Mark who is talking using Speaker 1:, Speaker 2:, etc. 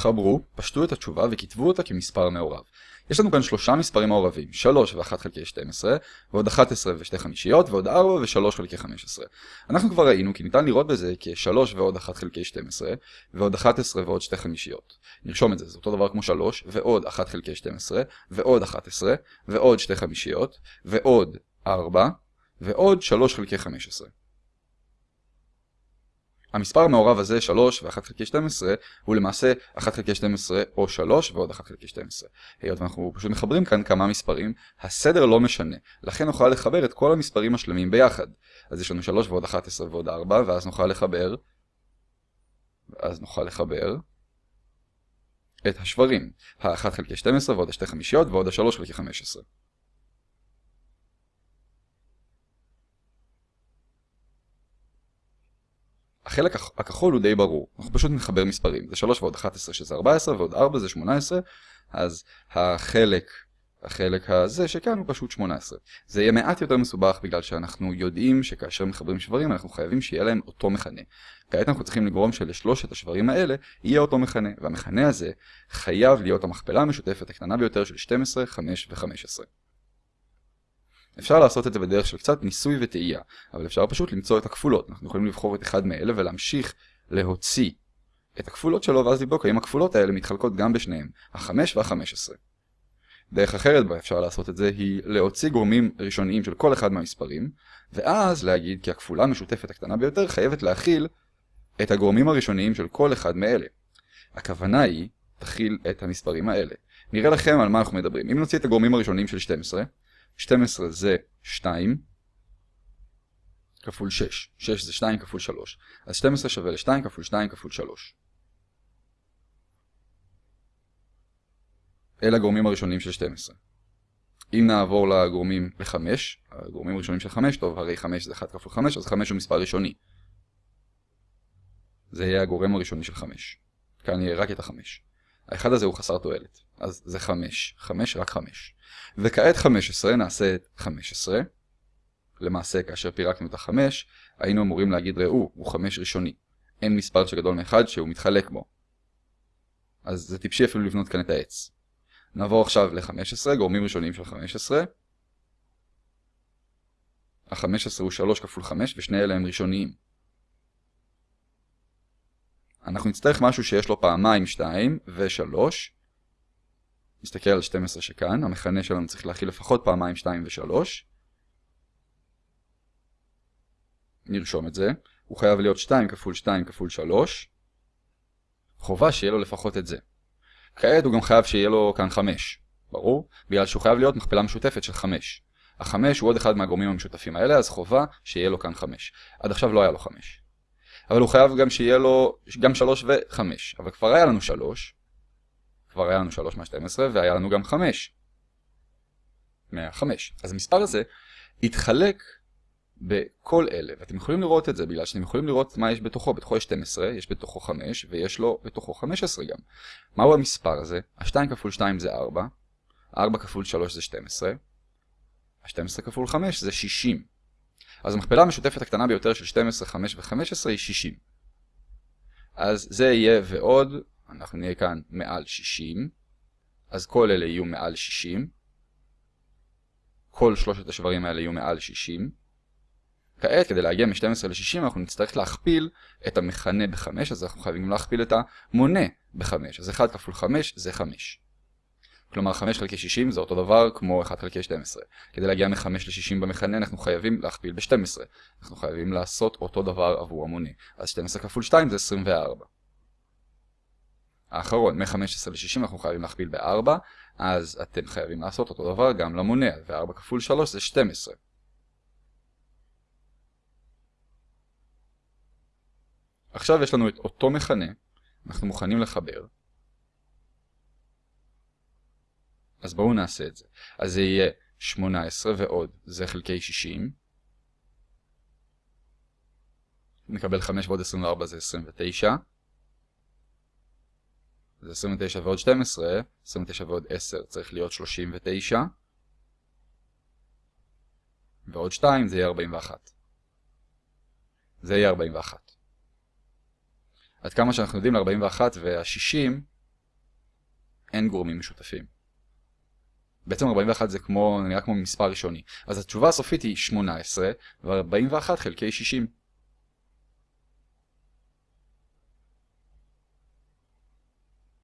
Speaker 1: חברו, פשטו את התשובה וכתבו אותה כמספר מעורב. יש לנו כאן שלושה מספרים מעורבים, 3 ו-1 חלקי 12, ועוד 11 ו-2 חמישיות, ועוד 4 ו-3 חלקי 15. אנחנו כבר ראינו כי ניתן לראות בזה כ-3 ועוד 1 חלקי 12, ועוד 11 ועוד 2 חמישיות. נרשום את זה, זה אותו דבר כמו 3, ועוד 1 חלקי 12, ועוד 11, ועוד 2 חמישיות, ועוד 4, ועוד 3 חלקי 15. המספר המעורב הזה 3 ו-1 חלקי 12 הוא למעשה 1 חלקי 12 או 3 ועוד 1 חלקי 12. היות ואנחנו פשוט מחברים כאן כמה מספרים, הסדר לא משנה, לכן נוכל לחבר את כל המספרים השלמים ביחד. אז יש לנו 3 ועוד 11 ועוד 4 ואז נוכל לחבר אז נוכל לחבר את השברים, ה-1 חלקי 12 ועוד ה-2 חמישיות ועוד ה-3 חלקי 15. החלק הכחול הוא די ברור, אנחנו פשוט נחבר מספרים, זה 3 ועוד 11 שזה 14 ועוד 4 זה 18, אז החלק, החלק הזה שכאן הוא פשוט 18. זה יהיה מעט יותר מסובך בגלל שאנחנו יודעים שכאשר מחברים שברים אנחנו חייבים שיהיה להם אותו מכנה. כעת אנחנו צריכים לגרום שלשלושת השברים האלה יהיה אותו מכנה, והמכנה הזה חייב להיות המכפלה המשותפת הקטנה ביותר של 12, 5 ו-15. אפשר לעשות את זה בדרך של קצת ניסוי וטעייה, אבל אפשר פשוט למצוא את הכפולות. אנחנו יכולים לבחור את אחד מאלה ולהמשיך להוציא את הכפולות שלו ואז לבדוק האם הכפולות האלה מתחלקות גם בשניהם, החמש והחמש עשרה. דרך אחרת בה אפשר לעשות את זה היא להוציא גורמים ראשוניים של כל אחד מהמספרים, ואז להגיד כי הכפולה המשותפת הקטנה ביותר חייבת להכיל את הגורמים הראשוניים של כל אחד מאלה. הכוונה היא, תכיל את המספרים האלה. נראה לכם על מה אנחנו מדברים. אם נוציא את הגורמים הראשוניים של 12, 12 זה 2 כפול 6. 6 זה 2 כפול 3. אז 12 שווה ל-2 כפול 2 כפול 3. אלה הגורמים הראשונים של 12. אם נעבור לגורמים ל-5, הגורמים הראשונים של 5, טוב, הרי 5 זה 1 כפול 5, אז 5 הוא מספר ראשוני. זה יהיה הגורם הראשוני של 5. כאן יהיה רק את ה-5. האחד הזה הוא חסר תועלת, אז זה 5. 5 רק 5. וכעת 15 נעשה את 15. למעשה כאשר פירקנו את ה-5 היינו אמורים להגיד ראו הוא 5 ראשוני. אין מספר שגדול מאחד שהוא מתחלק בו. אז זה טיפשי אפילו לבנות כאן את העץ. נעבור עכשיו ל-15, גורמים ראשונים של 15. ה-15 הוא 3 כפול 5 ושני אלה הם ראשוניים. אנחנו נצטרך משהו שיש לו פעמיים 2 ו-3 נסתכל על 12 שכאן, המכנה שלנו צריך להכיל לפחות פעמיים 2 ו-3. נרשום את זה. הוא חייב להיות 2 כפול 2 כפול 3. חובה שיהיה לו לפחות את זה. כעת הוא גם חייב שיהיה לו כאן 5. ברור? בגלל שהוא חייב להיות מכפלה משותפת של 5. ה-5 הוא עוד אחד מהגורמים המשותפים האלה, אז חובה שיהיה לו כאן 5. עד עכשיו לא היה לו 5. אבל הוא חייב גם שיהיה לו גם 3 ו-5. אבל כבר היה לנו 3. כבר היה לנו 3 מה-12 והיה לנו גם 5 מה-5. אז המספר הזה יתחלק בכל אלה, ואתם יכולים לראות את זה בגלל שאתם יכולים לראות מה יש בתוכו. בתוכו יש 12, יש בתוכו 5 ויש לו בתוכו 15 גם. מהו המספר הזה? ה-2 כפול 2 זה 4, 4 כפול 3 זה 12, ה-12 כפול 5 זה 60. אז המכפלה המשותפת הקטנה ביותר של 12, 5 ו-15 היא 60. אז זה יהיה ועוד אנחנו נהיה כאן מעל 60, אז כל אלה יהיו מעל 60. כל שלושת השברים האלה יהיו מעל 60. כעת, כדי להגיע מ-12 ל-60, אנחנו נצטרך להכפיל את המכנה ב-5, אז אנחנו חייבים להכפיל את המונה ב-5. אז 1 כפול 5 זה 5. כלומר 5 חלקי 60 זה אותו דבר כמו 1 חלקי 12. כדי להגיע מ-5 ל-60 במכנה אנחנו חייבים להכפיל ב-12. אנחנו חייבים לעשות אותו דבר עבור המונה. אז 12 כפול 2 זה 24. האחרון, מ-15 ל-60 אנחנו חייבים להכפיל ב-4, אז אתם חייבים לעשות אותו דבר גם למונה, ו-4 כפול 3 זה 12. עכשיו יש לנו את אותו מכנה, אנחנו מוכנים לחבר. אז בואו נעשה את זה. אז זה יהיה 18 ועוד, זה חלקי 60. נקבל 5 ועוד 24 זה 29. זה 29 ועוד 12, 29 ועוד 10 צריך להיות 39. ועוד 2 זה יהיה 41. זה יהיה 41. עד כמה שאנחנו יודעים ל-41 וה-60 אין גורמים משותפים. בעצם 41 זה כמו, נראה כמו מספר ראשוני. אז התשובה הסופית היא 18, ו-41 חלקי 60.